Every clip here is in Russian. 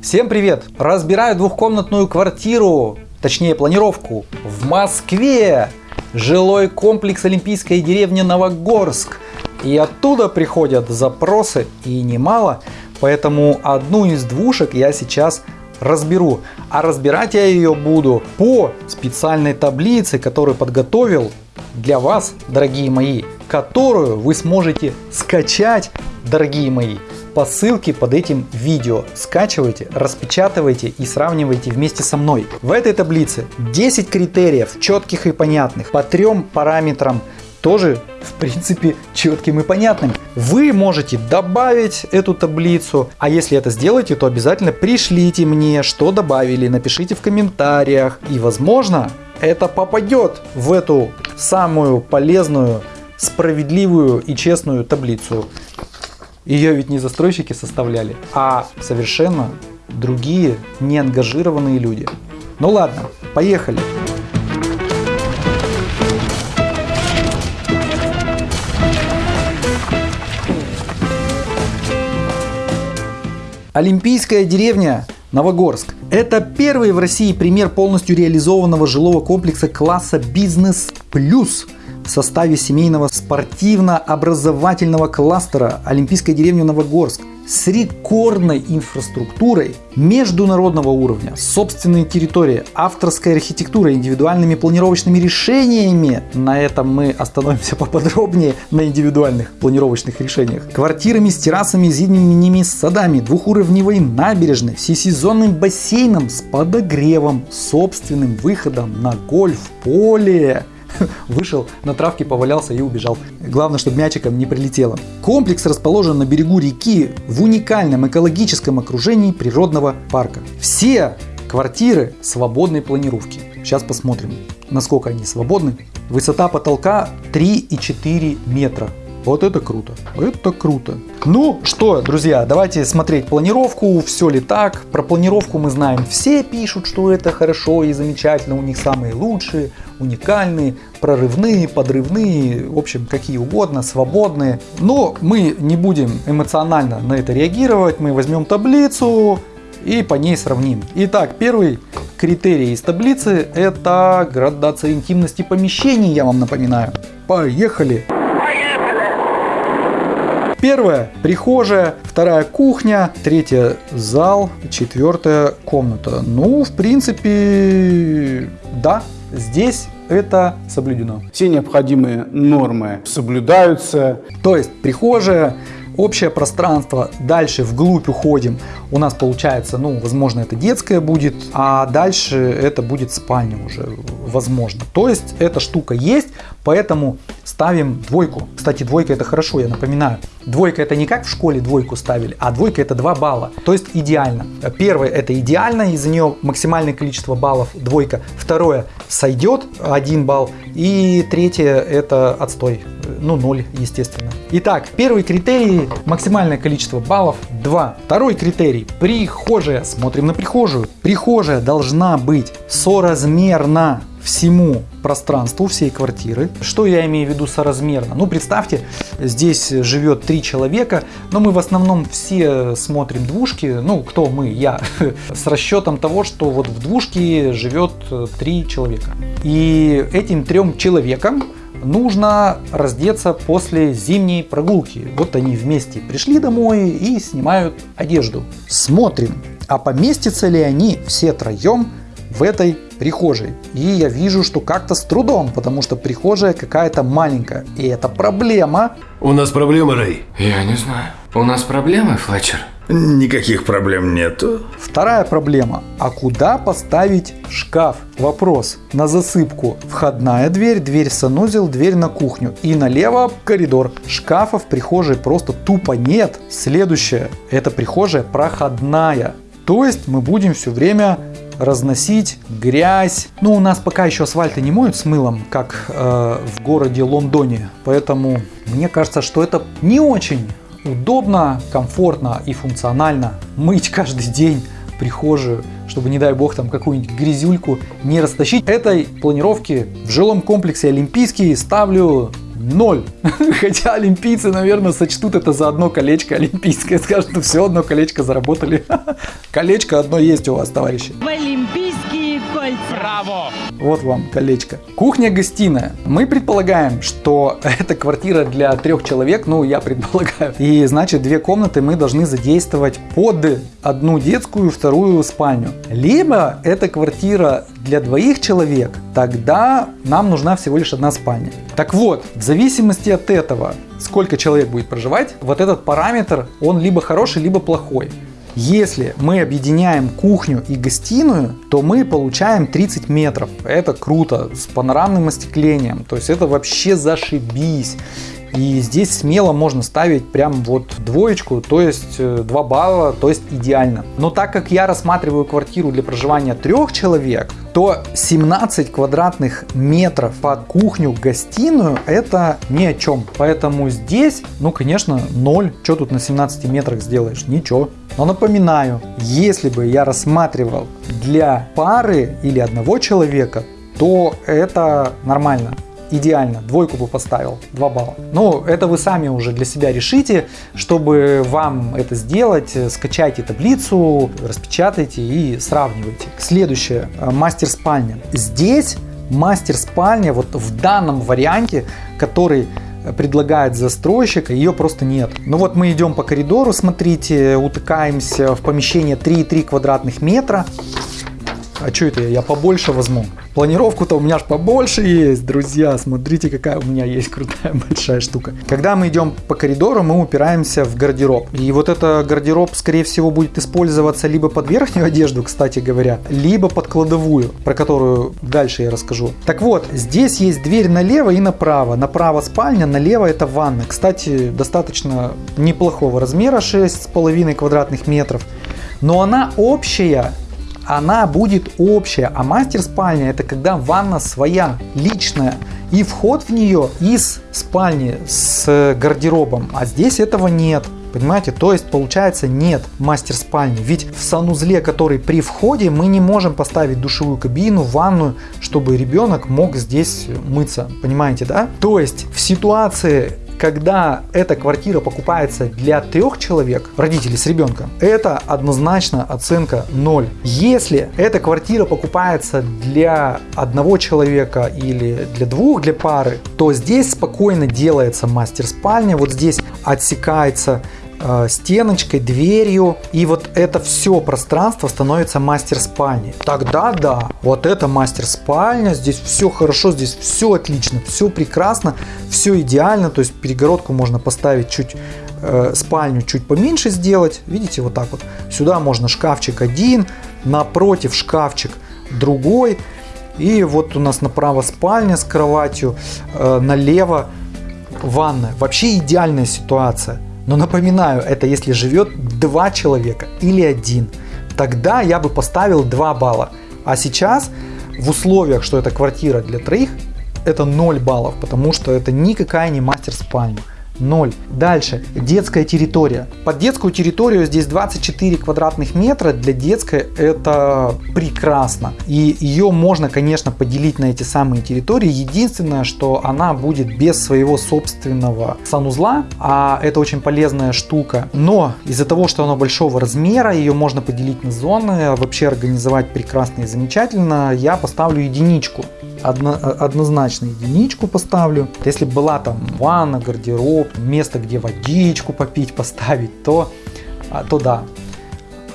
Всем привет! Разбираю двухкомнатную квартиру, точнее планировку, в Москве. Жилой комплекс Олимпийская деревня Новогорск. И оттуда приходят запросы, и немало, поэтому одну из двушек я сейчас разберу. А разбирать я ее буду по специальной таблице, которую подготовил для вас, дорогие мои, которую вы сможете скачать, дорогие мои, по ссылке под этим видео. Скачивайте, распечатывайте и сравнивайте вместе со мной. В этой таблице 10 критериев, четких и понятных, по трем параметрам тоже в принципе четким и понятным. Вы можете добавить эту таблицу, а если это сделаете, то обязательно пришлите мне, что добавили, напишите в комментариях. И возможно это попадет в эту самую полезную, справедливую и честную таблицу. Ее ведь не застройщики составляли, а совершенно другие неангажированные люди. Ну ладно, поехали. Олимпийская деревня Новогорск. Это первый в России пример полностью реализованного жилого комплекса класса «Бизнес плюс» в составе семейного спортивно-образовательного кластера Олимпийской деревни Новогорск с рекордной инфраструктурой международного уровня, собственной территорией, авторской архитектурой, индивидуальными планировочными решениями. На этом мы остановимся поподробнее на индивидуальных планировочных решениях. Квартирами с террасами, зимними садами, двухуровневой набережной, всесезонным бассейном с подогревом, собственным выходом на гольф-поле вышел на травке, повалялся и убежал. Главное, чтобы мячиком не прилетело. Комплекс расположен на берегу реки в уникальном экологическом окружении природного парка. Все квартиры свободной планировки. Сейчас посмотрим, насколько они свободны. Высота потолка 3,4 метра. Вот это круто. Это круто. Ну что, друзья, давайте смотреть планировку, все ли так. Про планировку мы знаем, все пишут, что это хорошо и замечательно, у них самые лучшие, уникальные, прорывные, подрывные, в общем, какие угодно, свободные. Но мы не будем эмоционально на это реагировать, мы возьмем таблицу и по ней сравним. Итак, первый критерий из таблицы это градация интимности помещений, я вам напоминаю. Поехали! Первая прихожая, вторая кухня, третья зал, четвертая комната. Ну, в принципе, да, здесь это соблюдено. Все необходимые нормы соблюдаются. То есть прихожая, общее пространство, дальше вглубь уходим, у нас получается, ну, возможно, это детская будет, а дальше это будет спальня уже, возможно. То есть эта штука есть, поэтому ставим двойку. Кстати, двойка это хорошо, я напоминаю. Двойка это не как в школе двойку ставили, а двойка это 2 балла. То есть идеально. Первое это идеально, из-за нее максимальное количество баллов двойка. Второе сойдет 1 балл. И третье это отстой. Ну 0, естественно. Итак, первый критерий максимальное количество баллов 2. Второй критерий прихожая. Смотрим на прихожую. Прихожая должна быть соразмерна всему пространству всей квартиры. Что я имею в виду соразмерно? Ну, представьте, здесь живет три человека, но мы в основном все смотрим двушки, ну, кто мы, я, с расчетом того, что вот в двушке живет три человека. И этим трем человекам нужно раздеться после зимней прогулки. Вот они вместе пришли домой и снимают одежду. Смотрим, а поместятся ли они все троем в этой прихожей. И я вижу, что как-то с трудом, потому что прихожая какая-то маленькая. И это проблема. У нас проблема, Рэй. Я не знаю. У нас проблемы, Флетчер? Никаких проблем нету. Вторая проблема. А куда поставить шкаф? Вопрос. На засыпку. Входная дверь, дверь в санузел, дверь на кухню. И налево коридор. Шкафа в прихожей просто тупо нет. Следующее. Это прихожая проходная. То есть мы будем все время разносить грязь. Ну, у нас пока еще асфальты не моют с мылом, как э, в городе Лондоне. Поэтому мне кажется, что это не очень удобно, комфортно и функционально мыть каждый день прихожую, чтобы, не дай бог, там какую-нибудь грязюльку не растащить. Этой планировке в жилом комплексе Олимпийский ставлю Ноль. Хотя олимпийцы, наверное, сочтут это за одно колечко олимпийское. Скажут, ну все, одно колечко заработали. Колечко одно есть у вас, товарищи. в Олимпийские кольца. Вот вам колечко. Кухня-гостиная. Мы предполагаем, что это квартира для трех человек, ну я предполагаю. И значит две комнаты мы должны задействовать под одну детскую, вторую спальню. Либо это квартира для двоих человек, тогда нам нужна всего лишь одна спальня. Так вот, в зависимости от этого, сколько человек будет проживать, вот этот параметр, он либо хороший, либо плохой. Если мы объединяем кухню и гостиную, то мы получаем 30 метров. Это круто, с панорамным остеклением. То есть это вообще зашибись. И здесь смело можно ставить прям вот двоечку, то есть э, 2 балла, то есть идеально. Но так как я рассматриваю квартиру для проживания трех человек, то 17 квадратных метров под кухню-гостиную это ни о чем. Поэтому здесь, ну конечно, 0. Что тут на 17 метрах сделаешь? Ничего. Но напоминаю, если бы я рассматривал для пары или одного человека, то это нормально идеально, двойку бы поставил, 2 балла. Но это вы сами уже для себя решите, чтобы вам это сделать, скачайте таблицу, распечатайте и сравнивайте. Следующее, э, мастер спальня. Здесь мастер спальня вот в данном варианте, который предлагает застройщик, ее просто нет. Ну вот мы идем по коридору, смотрите, утыкаемся в помещение 3,3 квадратных метра. А что это я? Я побольше возьму. Планировку-то у меня аж побольше есть, друзья. Смотрите, какая у меня есть крутая большая штука. Когда мы идем по коридору, мы упираемся в гардероб. И вот это гардероб, скорее всего, будет использоваться либо под верхнюю одежду, кстати говоря, либо под кладовую, про которую дальше я расскажу. Так вот, здесь есть дверь налево и направо. Направо спальня, налево это ванна. Кстати, достаточно неплохого размера, 6,5 квадратных метров. Но она общая она будет общая, а мастер спальня это когда ванна своя, личная, и вход в нее из спальни с гардеробом, а здесь этого нет. Понимаете, то есть получается нет мастер спальни. Ведь в санузле, который при входе, мы не можем поставить душевую кабину, ванную, чтобы ребенок мог здесь мыться. Понимаете, да? То есть в ситуации когда эта квартира покупается для трех человек, родителей с ребенком, это однозначно оценка 0. Если эта квартира покупается для одного человека или для двух, для пары, то здесь спокойно делается мастер спальня, вот здесь отсекается стеночкой, дверью, и вот это все пространство становится мастер спальней. Тогда да, вот это мастер спальня, здесь все хорошо, здесь все отлично, все прекрасно, все идеально, то есть перегородку можно поставить чуть э, спальню чуть поменьше сделать, видите, вот так вот. Сюда можно шкафчик один, напротив шкафчик другой, и вот у нас направо спальня с кроватью, э, налево ванная. Вообще идеальная ситуация. Но напоминаю, это если живет два человека или один. Тогда я бы поставил 2 балла. А сейчас в условиях, что это квартира для троих, это 0 баллов, потому что это никакая не мастер спальня. 0. Дальше. Детская территория. Под детскую территорию здесь 24 квадратных метра. Для детской это прекрасно. И ее можно, конечно, поделить на эти самые территории. Единственное, что она будет без своего собственного санузла. А это очень полезная штука. Но из-за того, что она большого размера, ее можно поделить на зоны. Вообще организовать прекрасно и замечательно. Я поставлю единичку одно, однозначно единичку поставлю. Если была там ванна, гардероб, место, где водичку попить, поставить, то, а, то да.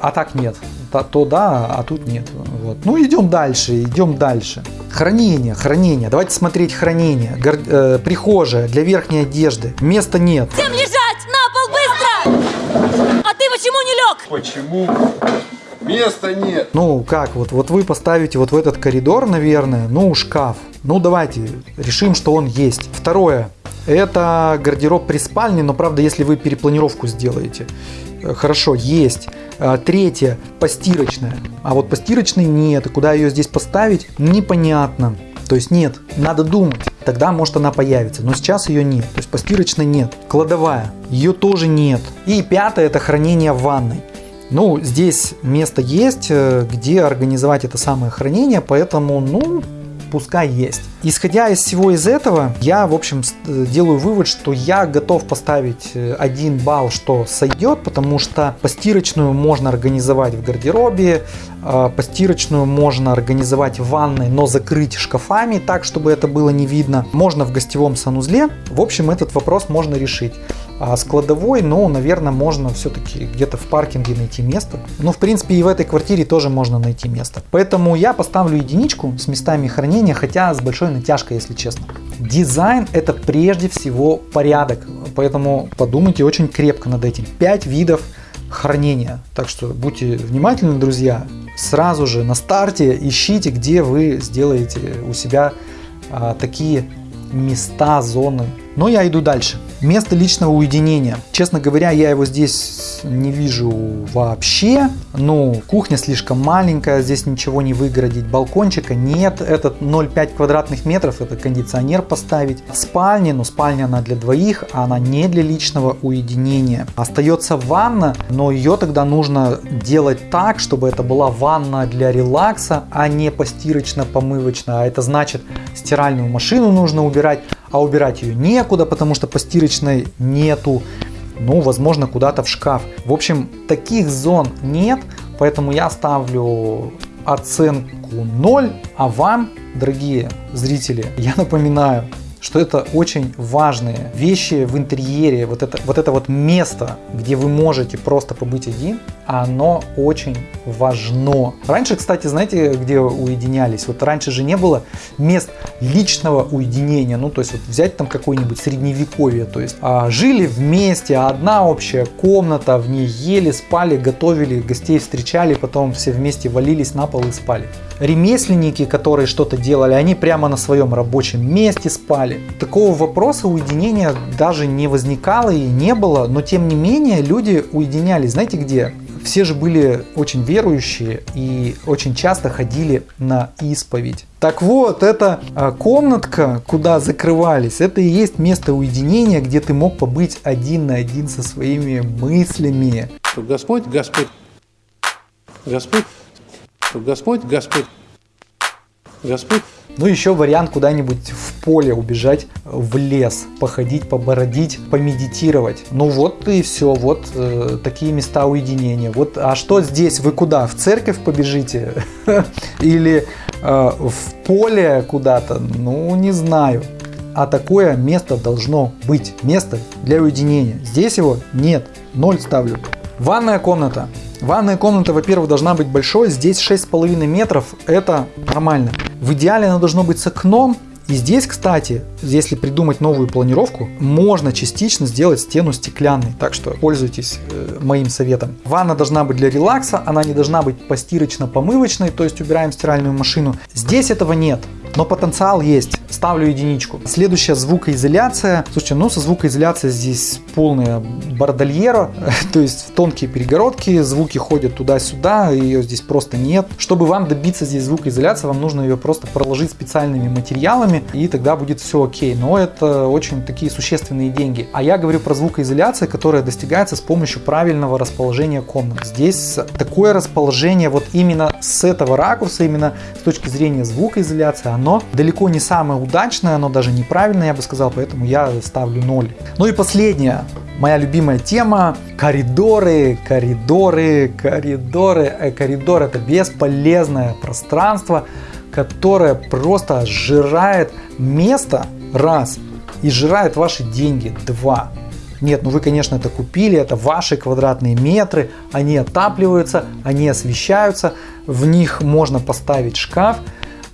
А так нет. То, то да, а тут нет. Вот. Ну идем дальше, идем дальше. Хранение, хранение. Давайте смотреть хранение. Гар, э, прихожая для верхней одежды. Места нет. Всем лежать! На пол быстро! А ты почему не лег? Почему? Места нет. Ну как, вот, вот вы поставите вот в этот коридор, наверное, ну шкаф. Ну давайте решим, что он есть. Второе. Это гардероб при спальне, но правда, если вы перепланировку сделаете. Э, Хорошо, есть. Э, Третье, постирочная. А вот постирочной нет. И куда ее здесь поставить, непонятно. То есть нет, надо думать. Тогда может она появится. Но сейчас ее нет. То есть постирочной нет. Кладовая. Ее тоже нет. И пятое, это хранение в ванной. Ну, здесь место есть, э, где организовать это самое хранение, поэтому, ну, пускай есть. Исходя из всего из этого, я, в общем, э, делаю вывод, что я готов поставить э, один балл, что сойдет, потому что постирочную можно организовать в гардеробе, э, постирочную можно организовать в ванной, но закрыть шкафами так, чтобы это было не видно. Можно в гостевом санузле. В общем, этот вопрос можно решить. А с кладовой, ну, наверное, можно все-таки где-то в паркинге найти место. Ну, в принципе, и в этой квартире тоже можно найти место. Поэтому я поставлю единичку с местами хранения, хотя с большой натяжкой, если честно. Дизайн это прежде всего порядок, поэтому подумайте очень крепко над этим. 5 видов хранения. Так что будьте внимательны, друзья. Сразу же на старте ищите, где вы сделаете у себя а, такие места, зоны. Но я иду дальше. Место личного уединения. Честно говоря, я его здесь не вижу вообще. Ну, кухня слишком маленькая, здесь ничего не выгородить. Балкончика нет. Этот 0,5 квадратных метров, это кондиционер поставить. Спальня, ну спальня она для двоих, а она не для личного уединения. Остается ванна, но ее тогда нужно делать так, чтобы это была ванна для релакса, а не постирочно-помывочная. А это значит стиральную машину нужно убирать, а убирать ее некуда, потому что постирочной нету. Ну, возможно, куда-то в шкаф. В общем, таких зон нет, поэтому я ставлю оценку 0, а вам, дорогие зрители, я напоминаю, что это очень важные вещи в интерьере, вот это, вот это вот место, где вы можете просто побыть один, оно очень важно. Раньше, кстати, знаете, где уединялись? Вот раньше же не было мест личного уединения, ну, то есть вот взять там какое-нибудь средневековье, то есть а, жили вместе, одна общая комната, в ней ели, спали, готовили, гостей встречали, потом все вместе валились на пол и спали. Ремесленники, которые что-то делали, они прямо на своем рабочем месте спали. Такого вопроса уединения даже не возникало и не было, но тем не менее люди уединялись. Знаете где? Все же были очень верующие и очень часто ходили на исповедь. Так вот, эта а, комнатка, куда закрывались, это и есть место уединения, где ты мог побыть один на один со своими мыслями. Господь, Господь, Господь, что Господь, Господь, Господь, Ну, еще вариант куда-нибудь в поле убежать, в лес, походить, побородить, помедитировать. Ну вот и все, вот э, такие места уединения. Вот, а что здесь? Вы куда? В церковь побежите? Или э, в поле куда-то? Ну, не знаю. А такое место должно быть. Место для уединения. Здесь его нет. Ноль ставлю. Ванная комната. Ванная комната, во-первых, должна быть большой. Здесь 6,5 метров. Это нормально. В идеале она должно быть с окном. И здесь, кстати, если придумать новую планировку, можно частично сделать стену стеклянной. Так что пользуйтесь э, моим советом. Ванна должна быть для релакса, она не должна быть постирочно-помывочной, то есть убираем стиральную машину. Здесь этого нет. Но потенциал есть. Ставлю единичку. Следующая звукоизоляция. Слушайте, ну со звукоизоляцией здесь полная бордольера. То есть тонкие перегородки, звуки ходят туда-сюда, ее здесь просто нет. Чтобы вам добиться здесь звукоизоляции, вам нужно ее просто проложить специальными материалами, и тогда будет все окей. Но это очень такие существенные деньги. А я говорю про звукоизоляцию, которая достигается с помощью правильного расположения комнат. Здесь такое расположение вот именно с этого ракурса, именно с точки зрения звукоизоляции, оно далеко не самое удачное, оно даже неправильное, я бы сказал, поэтому я ставлю 0. Ну и последняя, моя любимая тема коридоры, коридоры, коридоры. Э, коридор это бесполезное пространство, которое просто сжирает место раз и сжирает ваши деньги два. Нет, ну вы, конечно, это купили, это ваши квадратные метры, они отапливаются, они освещаются, в них можно поставить шкаф,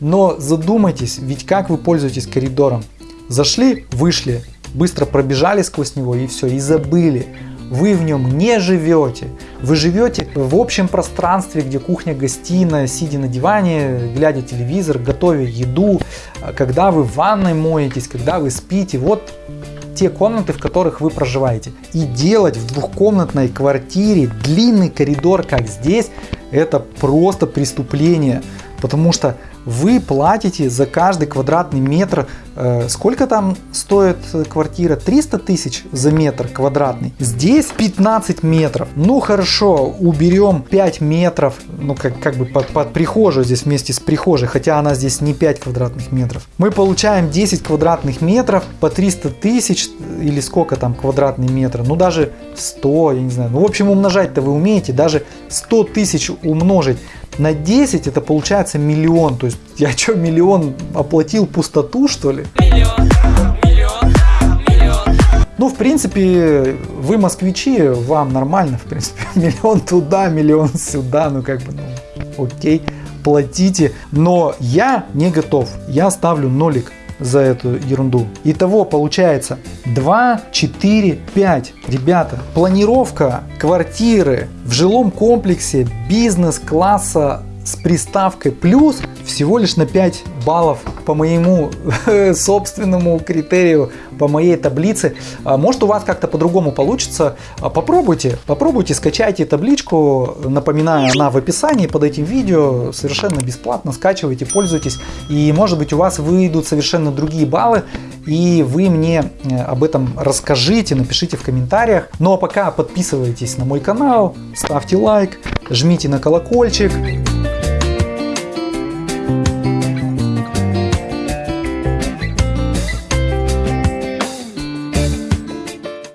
но задумайтесь, ведь как вы пользуетесь коридором? Зашли, вышли, быстро пробежали сквозь него и все, и забыли. Вы в нем не живете. Вы живете в общем пространстве, где кухня, гостиная, сидя на диване, глядя телевизор, готовя еду, когда вы в ванной моетесь, когда вы спите. Вот те комнаты, в которых вы проживаете. И делать в двухкомнатной квартире длинный коридор, как здесь, это просто преступление. Потому что вы платите за каждый квадратный метр. э, Сколько там стоит квартира? 300 тысяч за метр квадратный. Здесь 15 метров. Ну хорошо, уберем 5 метров, ну как, как бы под, под прихожую здесь вместе с прихожей, хотя она здесь не 5 квадратных метров. Мы получаем 10 квадратных метров по 300 тысяч или сколько там квадратный метр, ну даже 100, я не знаю. Ну в общем умножать-то вы умеете, даже 100 тысяч умножить на 10 это получается миллион. То есть я что, миллион оплатил пустоту что ли? Ну, в принципе, вы москвичи, вам нормально, в принципе, миллион туда, миллион сюда, ну как бы, ну, окей, платите. Но я не готов, я ставлю нолик за эту ерунду. Итого получается 2, 4, 5. Ребята, планировка квартиры в жилом комплексе бизнес-класса с приставкой плюс всего лишь на 5 баллов по моему собственному критерию, по моей таблице. А Может у вас как-то по-другому получится. А Попробуйте, попробуйте, скачайте табличку. Напоминаю, она в описании под этим видео. Совершенно бесплатно скачивайте, пользуйтесь. И может быть у вас выйдут совершенно другие баллы. И вы мне э, об этом расскажите, напишите в комментариях. Ну а пока подписывайтесь на мой канал, ставьте лайк, жмите на колокольчик.